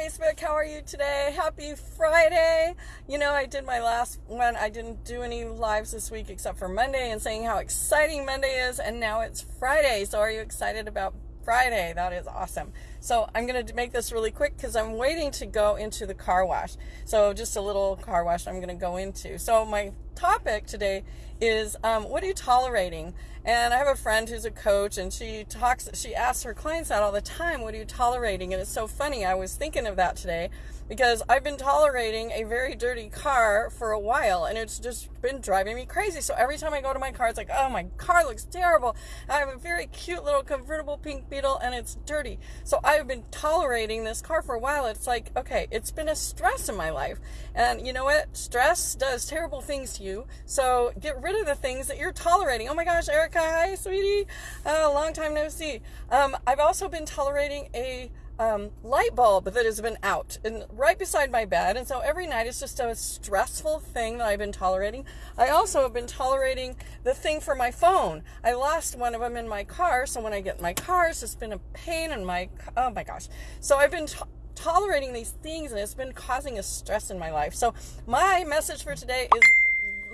Facebook. How are you today? Happy Friday. You know, I did my last one. I didn't do any lives this week except for Monday and saying how exciting Monday is, and now it's Friday. So, are you excited about Friday? That is awesome. So, I'm going to make this really quick because I'm waiting to go into the car wash. So, just a little car wash I'm going to go into. So, my topic today is um, what are you tolerating? And I have a friend who's a coach, and she talks, she asks her clients that all the time, what are you tolerating? And it's so funny. I was thinking of that today because I've been tolerating a very dirty car for a while, and it's just been driving me crazy. So every time I go to my car, it's like, oh, my car looks terrible. I have a very cute little convertible pink beetle, and it's dirty. So I've been tolerating this car for a while. It's like, okay, it's been a stress in my life. And you know what? Stress does terrible things to you. So get rid of the things that you're tolerating. Oh my gosh, Erica, hi, sweetie. Uh, long time no see. Um, I've also been tolerating a um, light bulb that has been out and right beside my bed. And so every night it's just a stressful thing that I've been tolerating. I also have been tolerating the thing for my phone. I lost one of them in my car. So when I get in my car, it's just been a pain in my, oh my gosh. So I've been tolerating these things and it's been causing a stress in my life. So my message for today is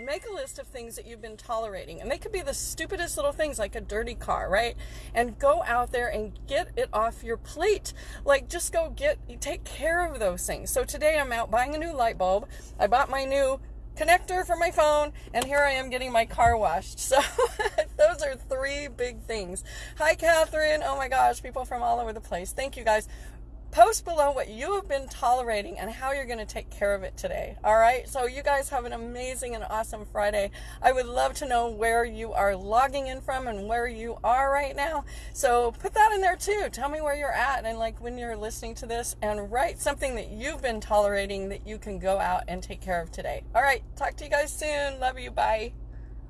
make a list of things that you've been tolerating. And they could be the stupidest little things like a dirty car, right? And go out there and get it off your plate. Like just go get, take care of those things. So today I'm out buying a new light bulb. I bought my new connector for my phone and here I am getting my car washed. So those are three big things. Hi Catherine. Oh my gosh, people from all over the place. Thank you guys post below what you have been tolerating and how you're going to take care of it today. All right. So, you guys have an amazing and awesome Friday. I would love to know where you are logging in from and where you are right now. So, put that in there too. Tell me where you're at and like when you're listening to this and write something that you've been tolerating that you can go out and take care of today. All right. Talk to you guys soon. Love you. Bye.